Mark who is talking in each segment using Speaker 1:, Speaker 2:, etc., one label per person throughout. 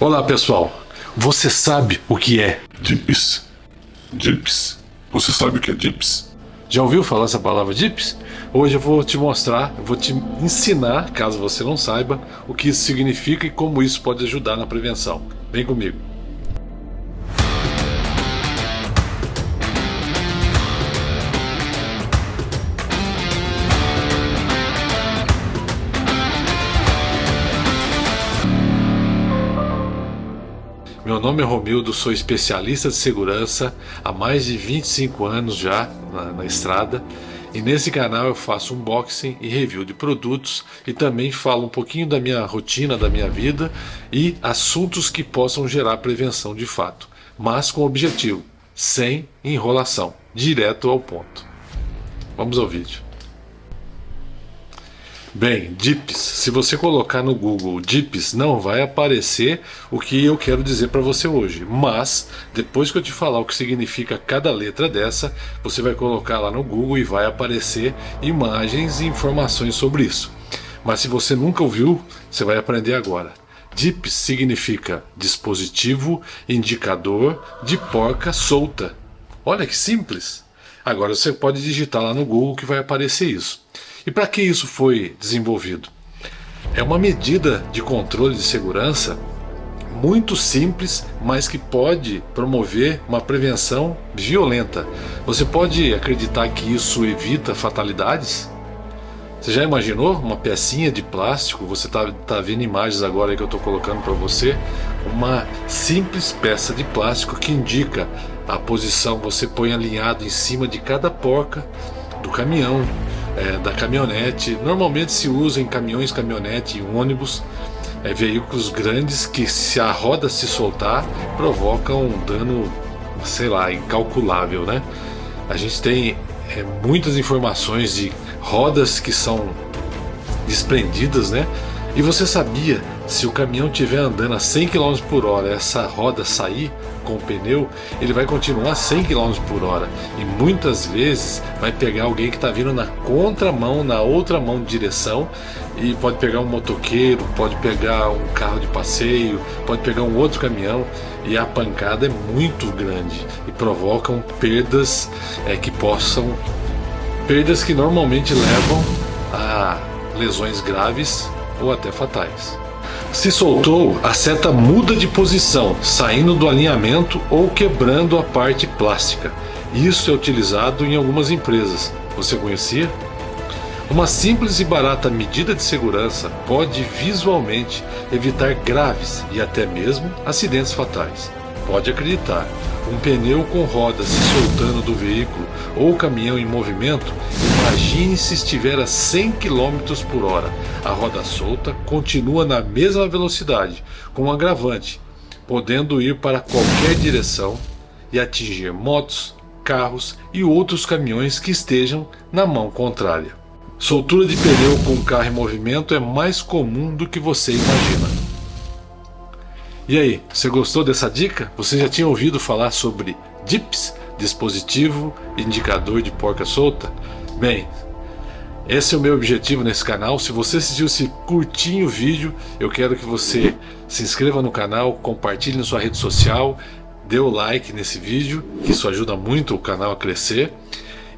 Speaker 1: Olá pessoal, você sabe o que é
Speaker 2: DIPS? DIPS? Você sabe o que é DIPS?
Speaker 1: Já ouviu falar essa palavra DIPS? Hoje eu vou te mostrar, vou te ensinar, caso você não saiba, o que isso significa e como isso pode ajudar na prevenção. Vem comigo. Meu nome é Romildo, sou especialista de segurança há mais de 25 anos já na, na, estrada e nesse canal eu faço unboxing e review de produtos e também falo um pouquinho da minha rotina, da minha vida e assuntos que possam gerar prevenção de fato, mas com objetivo, sem enrolação, direto ao ponto. Vamos ao vídeo. Bem, DIPS, se você colocar no Google DIPS, não vai aparecer o que eu quero dizer para você hoje. Mas, depois que eu te falar o que significa cada letra dessa, você vai colocar lá no Google e vai aparecer imagens e informações sobre isso. Mas se você nunca ouviu, você vai aprender agora. DIPS significa dispositivo indicador de porca solta. Olha que simples! Agora você pode digitar lá no Google que vai aparecer isso. E para que isso foi desenvolvido? É uma medida de controle de segurança muito simples, mas que pode promover uma prevenção violenta. Você pode acreditar que isso evita fatalidades? Você já imaginou uma pecinha de plástico? Você está tá vendo imagens agora que eu estou colocando para você. Uma simples peça de plástico que indica a posição. Você põe alinhado em cima de cada porca do caminhão é, da caminhonete. Normalmente se usa em caminhões, caminhonete, em ônibus, é, veículos grandes que se a roda se soltar provocam um dano, sei lá, incalculável, né? A gente tem é, muitas informações de rodas que são desprendidas, né? E você sabia, se o caminhão estiver andando a 100 km por hora, essa roda sair com o pneu, ele vai continuar a 100 km por hora. E muitas vezes vai pegar alguém que está vindo na contramão, na outra mão de direção, e pode pegar um motoqueiro, pode pegar um carro de passeio, pode pegar um outro caminhão, e a pancada é muito grande e provocam perdas é, que possam. perdas que normalmente levam a lesões graves ou até fatais. Se soltou, a seta muda de posição, saindo do alinhamento ou quebrando a parte plástica. Isso é utilizado em algumas empresas. Você conhecia? Uma simples e barata medida de segurança pode visualmente evitar graves e até mesmo acidentes fatais. Pode acreditar, um pneu com rodas se soltando do veículo ou caminhão em movimento, imagine se estiver a 100 km por hora. A roda solta continua na mesma velocidade, com um agravante, podendo ir para qualquer direção e atingir motos, carros e outros caminhões que estejam na mão contrária. Soltura de pneu com carro em movimento é mais comum do que você imagina. E aí, você gostou dessa dica? Você já tinha ouvido falar sobre DIPS, dispositivo indicador de porca solta? Bem, esse é o meu objetivo nesse canal. Se você assistiu esse curtinho vídeo, eu quero que você se inscreva no canal, compartilhe na sua rede social, dê o like nesse vídeo, que isso ajuda muito o canal a crescer.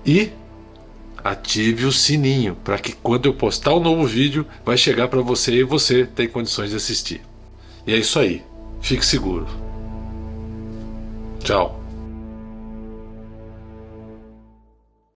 Speaker 1: E ative o sininho para que quando eu postar um novo vídeo vai chegar para você e você tem condições de assistir. E é isso aí. Fique seguro. Tchau.